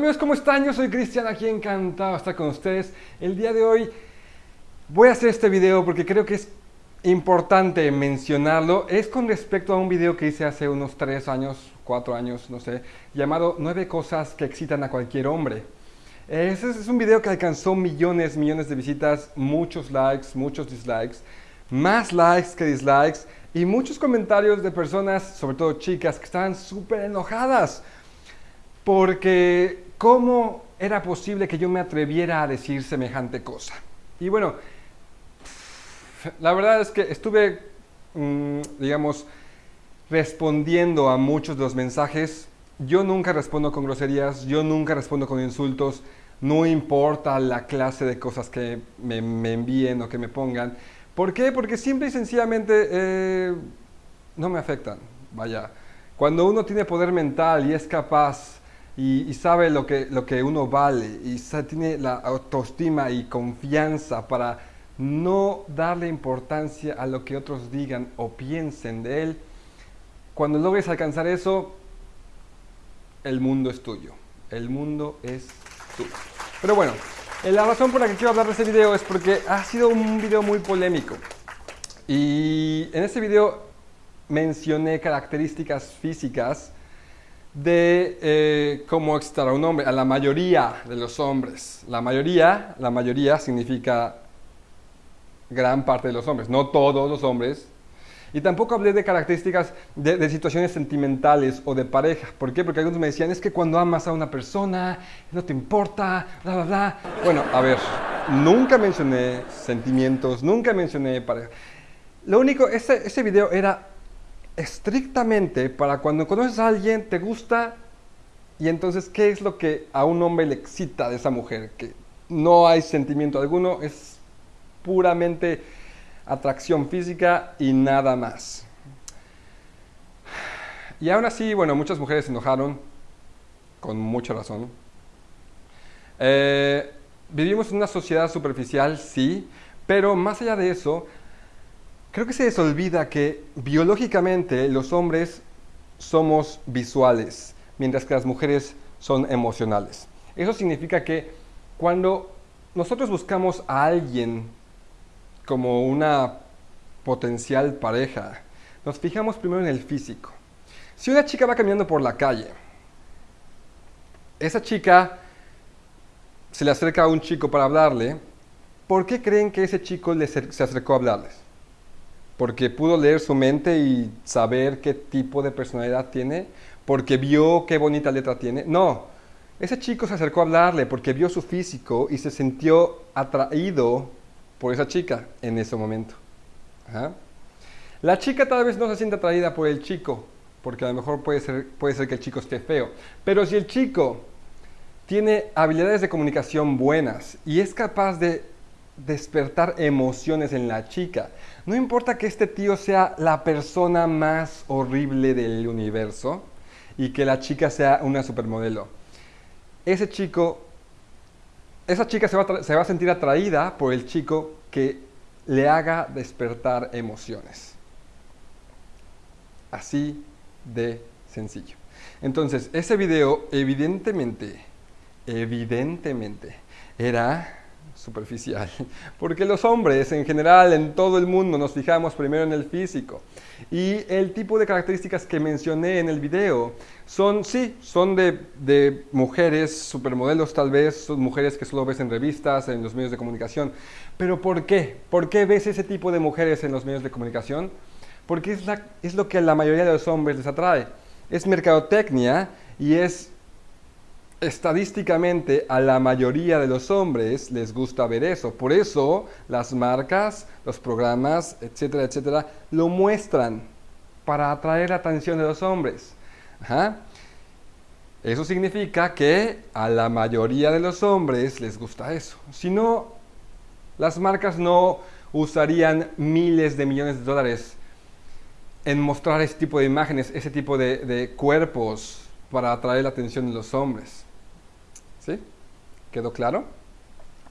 amigos, ¿cómo están? Yo soy Cristian, aquí encantado estar con ustedes. El día de hoy voy a hacer este video porque creo que es importante mencionarlo. Es con respecto a un video que hice hace unos 3 años, 4 años, no sé, llamado 9 cosas que excitan a cualquier hombre. Ese es un video que alcanzó millones, millones de visitas, muchos likes, muchos dislikes, más likes que dislikes y muchos comentarios de personas, sobre todo chicas, que estaban súper enojadas porque ¿cómo era posible que yo me atreviera a decir semejante cosa? Y bueno, la verdad es que estuve, mm, digamos, respondiendo a muchos de los mensajes. Yo nunca respondo con groserías, yo nunca respondo con insultos, no importa la clase de cosas que me, envíen o que me pongan. ¿Por qué? Porque simple y sencillamente eh, no me afectan. Vaya, cuando uno tiene poder mental y es capaz y, sabe lo que, lo que uno vale y tiene la autoestima y confianza para no darle importancia a lo que otros digan o piensen de él, cuando logres alcanzar eso, el mundo es tuyo. El mundo es tuyo. Pero bueno, la razón por la que quiero hablar de este video es porque ha sido un video muy polémico. Y en este video mencioné características físicas de eh, cómo excitar a un hombre, a la mayoría de los hombres. La mayoría, la mayoría significa gran parte de los hombres, no todos los hombres. Y tampoco hablé de características de, situaciones sentimentales o de pareja. ¿Por qué? Porque algunos me decían, es que cuando amas a una persona, no te importa, bla, bla, bla. Bueno, a ver, nunca mencioné sentimientos, nunca mencioné pareja. Lo único, ese, ese video era estrictamente para cuando conoces a alguien, te gusta, y entonces, ¿qué es lo que a un hombre le excita de esa mujer? Que no hay sentimiento alguno, es puramente atracción física y nada más. Y aún así, bueno, muchas mujeres se enojaron, con mucha razón. Eh, vivimos en una sociedad superficial, sí, pero más allá de eso, Creo que se les olvida que biológicamente los hombres somos visuales, mientras que las mujeres son emocionales. Eso significa que cuando nosotros buscamos a alguien como una potencial pareja, nos fijamos primero en el físico. Si una chica va caminando por la calle, esa chica se le acerca a un chico para hablarle, ¿por qué creen que ese chico se acercó a hablarles? Porque pudo leer su mente y saber qué tipo de personalidad tiene, porque vio qué bonita letra tiene. No, ese chico se acercó a hablarle porque vio su físico y se sintió atraído por esa chica en ese momento. La chica tal vez no se siente atraída por el chico, porque a lo mejor puede ser, puede ser que el chico esté feo. Pero si el chico tiene habilidades de comunicación buenas y es capaz de despertar emociones en la chica. No importa que este tío sea la persona más horrible del universo y que la chica sea una supermodelo. Ese chico, esa chica se va, a sentir atraída por el chico que le haga despertar emociones. Así de sencillo. Entonces, ese video evidentemente, evidentemente, era superficial. Porque los hombres en general en todo el mundo nos fijamos primero en el físico. Y el tipo de características que mencioné en el video son, sí, son de, de mujeres, supermodelos tal vez, son mujeres que solo ves en revistas, en los medios de comunicación. Pero ¿por qué? ¿Por qué ves ese tipo de mujeres en los medios de comunicación? Porque es, la, es lo que a la mayoría de los hombres les atrae. Es mercadotecnia y es estadísticamente a la mayoría de los hombres les gusta ver eso. Por eso las marcas, los programas, etcétera, etcétera, lo muestran para atraer la atención de los hombres. Eso significa que a la mayoría de los hombres les gusta eso. Si no, las marcas no usarían miles de millones de dólares en mostrar ese tipo de imágenes, ese tipo de, cuerpos para atraer la atención de los hombres. ¿Sí? ¿Quedó claro?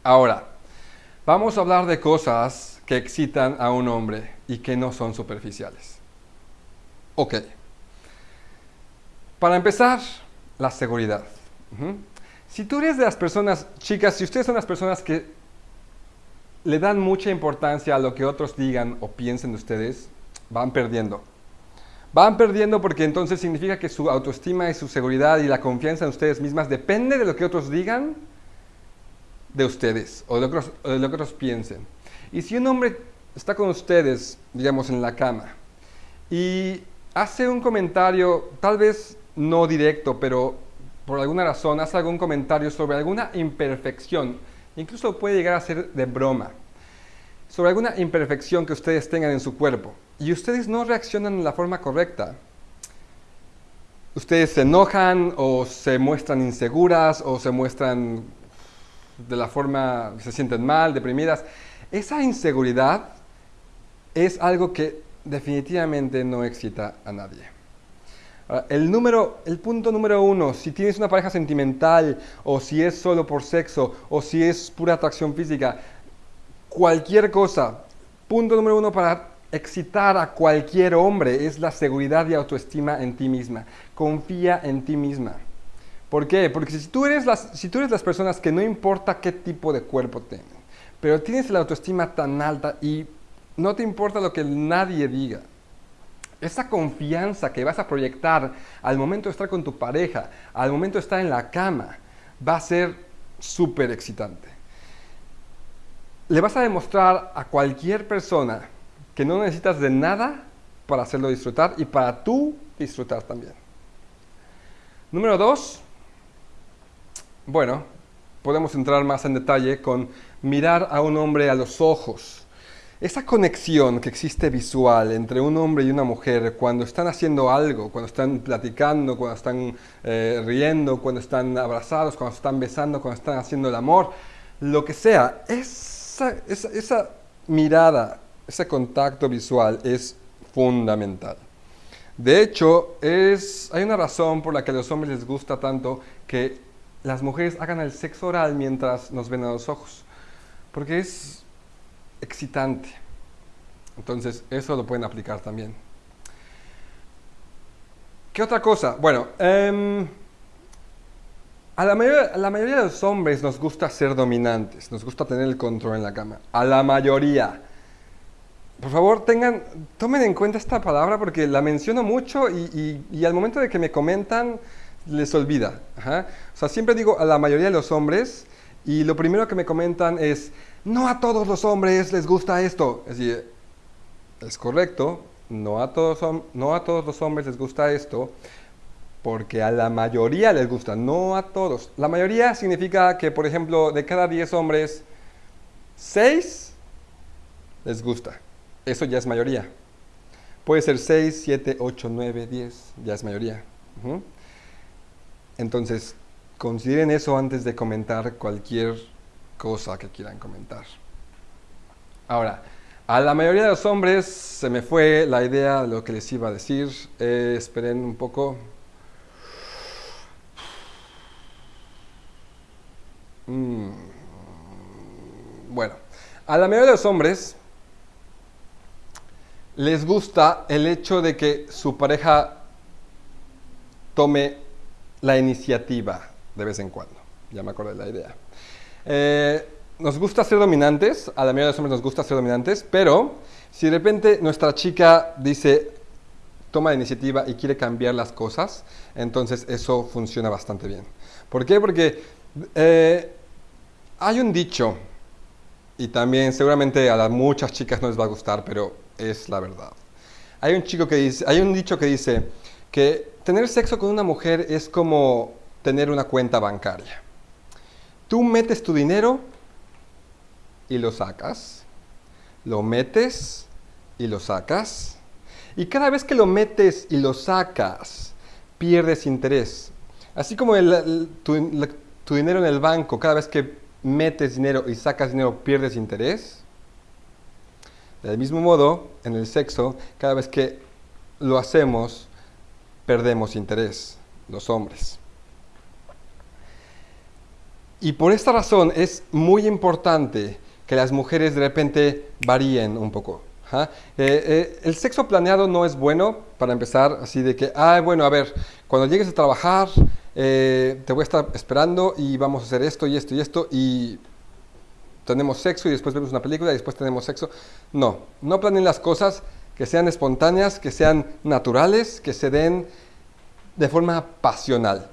Ahora, vamos a hablar de cosas que excitan a un hombre y que no son superficiales. Ok. Para empezar, la seguridad. Si tú eres de las personas, chicas, si ustedes son las personas que le dan mucha importancia a lo que otros digan o piensen de ustedes, van perdiendo. Van perdiendo porque entonces significa que su autoestima y su seguridad y la confianza en ustedes mismas depende de lo que otros digan de ustedes o de lo que otros, piensen. Y si un hombre está con ustedes, digamos, en la cama y hace un comentario, tal vez no directo, pero por alguna razón hace algún comentario sobre alguna imperfección, incluso puede llegar a ser de broma, sobre alguna imperfección que ustedes tengan en su cuerpo y ustedes no reaccionan de la forma correcta, ustedes se enojan o se muestran inseguras o se muestran de la forma, se sienten mal, deprimidas, esa inseguridad es algo que definitivamente no excita a nadie. El, número, el punto número uno, si tienes una pareja sentimental o si es solo por sexo o si es pura atracción física, cualquier cosa, punto número uno para excitar a cualquier hombre es la seguridad y autoestima en ti misma. Confía en ti misma. ¿Por qué? Porque si tú eres las, si tú eres las personas que no importa qué tipo de cuerpo tengan, pero tienes la autoestima tan alta y no te importa lo que nadie diga, esa confianza que vas a proyectar al momento de estar con tu pareja, al momento de estar en la cama, va a ser súper excitante. Le vas a demostrar a cualquier persona que no necesitas de nada para hacerlo disfrutar y para tú disfrutar también. Número dos, bueno, podemos entrar más en detalle con mirar a un hombre a los ojos. Esa conexión que existe visual entre un hombre y una mujer cuando están haciendo algo, cuando están platicando, cuando están eh, riendo, cuando están abrazados, cuando están besando, cuando están haciendo el amor, lo que sea, esa, esa mirada, ese contacto visual es fundamental. De hecho, es, hay una razón por la que a los hombres les gusta tanto que las mujeres hagan el sexo oral mientras nos ven a los ojos, porque es excitante. Entonces, eso lo pueden aplicar también. ¿Qué otra cosa? Bueno, em, a, la mayoría, a la mayoría de los hombres nos gusta ser dominantes, nos gusta tener el control en la cama. A la mayoría. Por favor, tengan, tomen en cuenta esta palabra porque la menciono mucho y, al momento de que me comentan, les olvida. O sea, siempre digo a la mayoría de los hombres y lo primero que me comentan es, no a todos los hombres les gusta esto. Es decir, es correcto, no a todos, no a todos los hombres les gusta esto, porque a la mayoría les gusta, no a todos. La mayoría significa que, por ejemplo, de cada 10 hombres, 6 les gusta. Eso ya es mayoría. Puede ser 6, 7, 8, 9, 10, ya es mayoría. Entonces, consideren eso antes de comentar cualquier cosa que quieran comentar. Ahora, a la mayoría de los hombres se me fue la idea de lo que les iba a decir. Eh, esperen un poco. Mm, bueno, a la mayoría de los hombres les gusta el hecho de que su pareja tome la iniciativa de vez en cuando. Ya me acordé de la idea. Eh, nos gusta ser dominantes, a la mayoría de los hombres nos gusta ser dominantes, pero si de repente nuestra chica dice, toma la iniciativa y quiere cambiar las cosas, entonces eso funciona bastante bien. ¿Por qué? Porque eh, hay un dicho, y también seguramente a las muchas chicas no les va a gustar, pero es la verdad. Hay un, chico que dice, hay un dicho que dice que tener sexo con una mujer es como tener una cuenta bancaria. Tú metes tu dinero y lo sacas, lo metes y lo sacas, y cada vez que lo metes y lo sacas, pierdes interés. Así como tu, dinero en el banco, cada vez que metes dinero y sacas dinero, pierdes interés. Del mismo modo, en el sexo, cada vez que lo hacemos, perdemos interés, los hombres. Y por esta razón es muy importante que las mujeres de repente varíen un poco. Eh, eh, el sexo planeado no es bueno para empezar, así de que, ah, bueno, a ver, cuando llegues a trabajar, eh, te voy a estar esperando y vamos a hacer esto y esto y esto y tenemos sexo y después vemos una película y después tenemos sexo. No, no planeen las cosas que sean espontáneas, que sean naturales, que se den de forma pasional.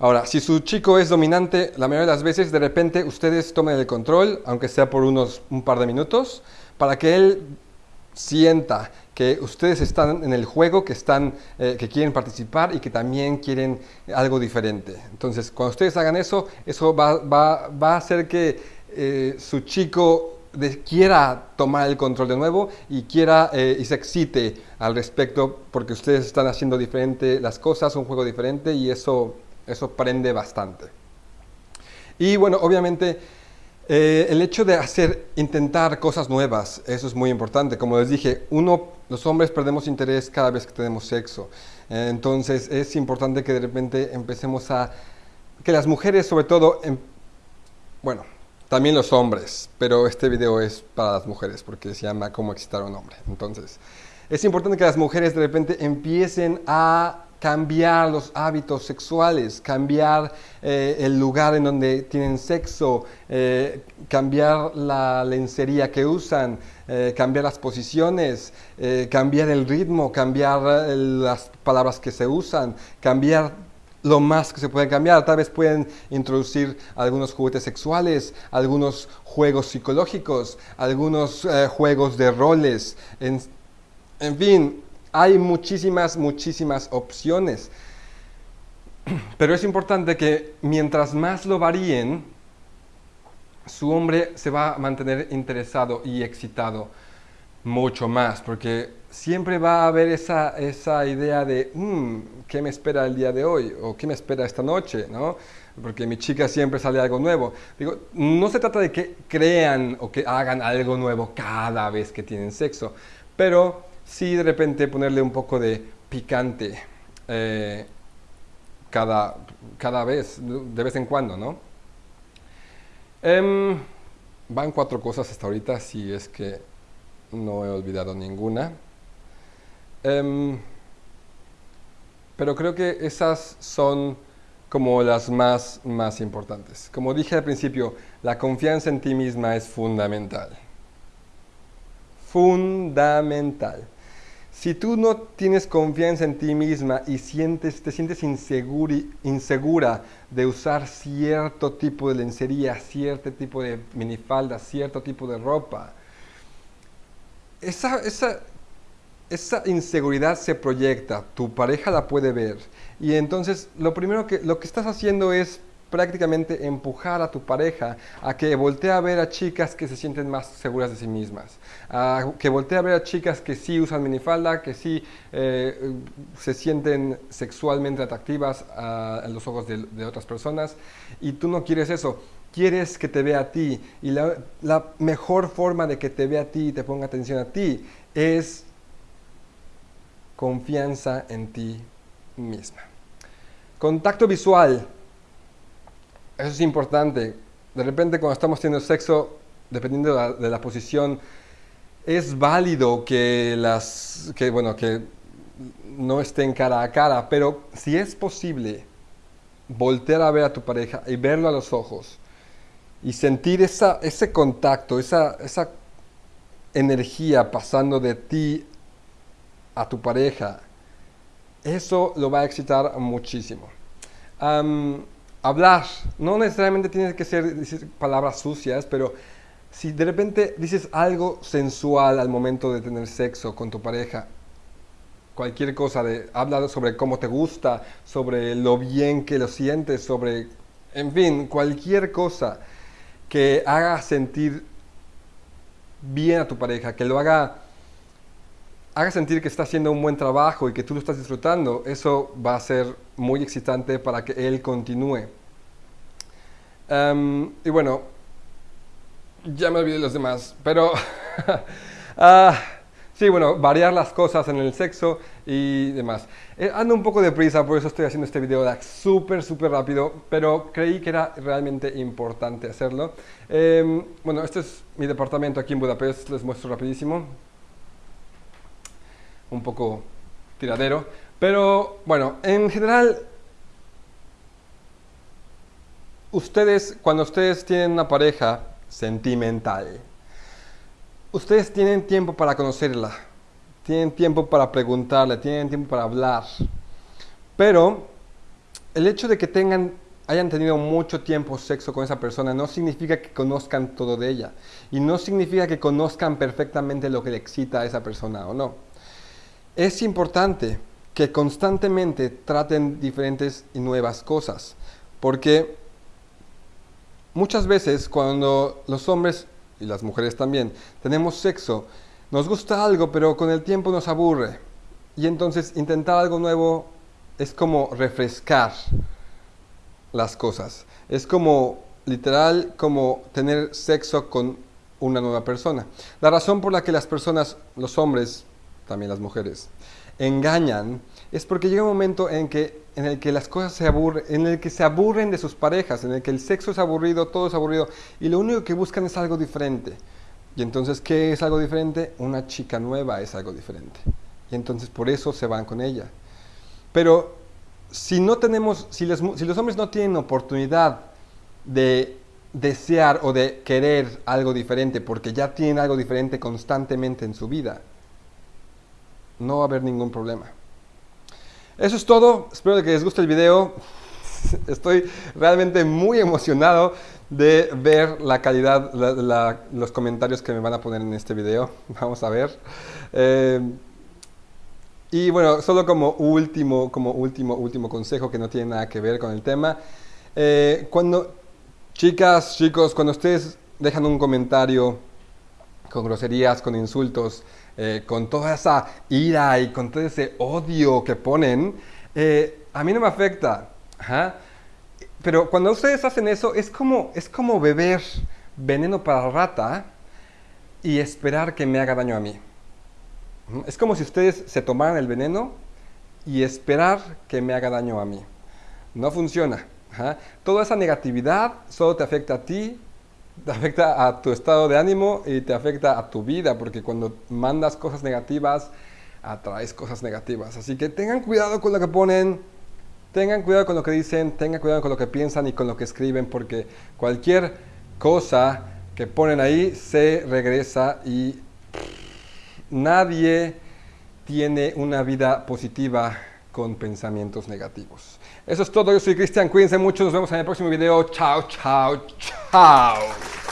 Ahora, si su chico es dominante, la mayoría de las veces, de repente ustedes tomen el control, aunque sea por unos un par de minutos, para que él sienta que ustedes están en el juego, que, están, eh, que quieren participar y que también quieren algo diferente. Entonces, cuando ustedes hagan eso, eso va, va, va a hacer que eh, su chico quiera tomar el control de nuevo y quiera eh, y se excite al respecto porque ustedes están haciendo diferente las cosas, un juego diferente y eso, eso prende bastante. Y bueno, obviamente eh, el hecho de hacer, intentar cosas nuevas, eso es muy importante. Como les dije, uno, los hombres perdemos interés cada vez que tenemos sexo. entonces es importante que de repente empecemos a, que las mujeres sobre todo, em, bueno, también los hombres, pero este video es para las mujeres porque se llama Cómo excitar a un hombre. Entonces, es importante que las mujeres de repente empiecen a cambiar los hábitos sexuales, cambiar eh, el lugar en donde tienen sexo, eh, cambiar la lencería que usan, eh, cambiar las posiciones, cambiar el ritmo, cambiar las palabras que se usan, cambiar lo más que se puede cambiar. Tal vez pueden introducir algunos juguetes sexuales, algunos juegos psicológicos, algunos eh, juegos de roles. En, en fin, hay muchísimas, muchísimas opciones. Pero es importante que mientras más lo varíen, su hombre se va a mantener interesado y excitado mucho más, porque siempre va a haber esa, esa idea de, mm, ¿qué me espera el día de hoy? ¿O qué me espera esta noche? ¿no? Porque mi chica siempre sale algo nuevo. Digo, no se trata de que crean o que hagan algo nuevo cada vez que tienen sexo, pero sí de repente ponerle un poco de picante eh, cada, cada vez, de vez en cuando, ¿no? Em, van cuatro cosas hasta ahorita, si es que no he olvidado ninguna. Em, pero creo que esas son como las más, más importantes. Como dije al principio, la confianza en ti misma es fundamental. Fundamental. Si tú no tienes confianza en ti misma y sientes, te sientes insegura de usar cierto tipo de lencería, cierto tipo de minifalda, cierto tipo de ropa, esa, esa, esa inseguridad se proyecta, tu pareja la puede ver y entonces lo primero que lo que estás haciendo es prácticamente empujar a tu pareja a que voltee a ver a chicas que se sienten más seguras de sí mismas, a que voltee a ver a chicas que sí usan minifalda, que sí eh, se sienten sexualmente atractivas a, los ojos de, de, otras personas y tú no quieres eso. Quieres que te vea a ti y la, mejor forma de que te vea a ti y te ponga atención a ti es confianza en ti misma. Contacto visual. Eso es importante. De repente cuando estamos teniendo sexo, dependiendo de la, posición, es válido que, las, que, bueno, que no estén cara a cara, pero si es posible voltear a ver a tu pareja y verlo a los ojos y sentir esa, ese contacto, esa, esa energía pasando de ti a tu pareja, eso lo va a excitar muchísimo. hablar, no necesariamente tiene que ser palabras sucias, pero si de repente dices algo sensual al momento de tener sexo con tu pareja, cualquier cosa, de, habla sobre cómo te gusta, sobre lo bien que lo sientes, sobre, en fin, cualquier cosa que haga sentir bien a tu pareja, que lo haga haga sentir que está haciendo un buen trabajo y que tú lo estás disfrutando, eso va a ser muy excitante para que él continúe. Em, y bueno, ya me olvidé de los demás, pero ah, sí, bueno, variar las cosas en el sexo y demás. Eh, ando un poco de prisa, por eso estoy haciendo este video súper, súper rápido, pero creí que era realmente importante hacerlo. Em, bueno, este es mi departamento aquí en Budapest, les muestro rapidísimo un poco tiradero. Pero bueno, en general ustedes, cuando ustedes tienen una pareja sentimental, ustedes tienen tiempo para conocerla, tienen tiempo para preguntarle, tienen tiempo para hablar. Pero el hecho de que tengan, hayan tenido mucho tiempo sexo con esa persona no significa que conozcan todo de ella. Y no significa que conozcan perfectamente lo que le excita a esa persona o no. Es importante que constantemente traten diferentes y nuevas cosas. Porque muchas veces cuando los hombres y las mujeres también tenemos sexo, nos gusta algo, pero con el tiempo nos aburre. Y entonces intentar algo nuevo es como refrescar las cosas. Es como, literal, como tener sexo con una nueva persona. La razón por la que las personas, los hombres, también las mujeres, engañan es porque llega un momento en, que, en el que las cosas se aburren, en el que se aburren de sus parejas, en el que el sexo es aburrido, todo es aburrido, y lo único que buscan es algo diferente. Y entonces, ¿qué es algo diferente? Una chica nueva es algo diferente. Y entonces por eso se van con ella. Pero si no tenemos, si los, si los hombres no tienen oportunidad de desear o de querer algo diferente porque ya tienen algo diferente constantemente en su vida, no va a haber ningún problema. Eso es todo, espero que les guste el video. Estoy realmente muy emocionado de ver la calidad, los comentarios que me van a poner en este video. Vamos a ver. Eh, y bueno, solo como último, como último, último consejo que no tiene nada que ver con el tema. Eh, cuando, chicas, chicos, cuando ustedes dejan un comentario con groserías, con insultos, eh, con toda esa ira y con todo ese odio que ponen, a mí no me afecta. Pero cuando ustedes hacen eso, es como, es como beber veneno para rata y esperar que me haga daño a mí. Es como si ustedes se tomaran el veneno y esperar que me haga daño a mí. No funciona. Toda esa negatividad solo te afecta a ti, te afecta a tu estado de ánimo y te afecta a tu vida, porque cuando mandas cosas negativas, atraes cosas negativas. Así que tengan cuidado con lo que ponen, Tengan cuidado con lo que dicen, tengan cuidado con lo que piensan y con lo que escriben, porque cualquier cosa que ponen ahí se regresa y nadie tiene una vida positiva con pensamientos negativos. Eso es todo, yo soy Cristian, cuídense mucho, nos vemos en el próximo video. Chao, chao, chao.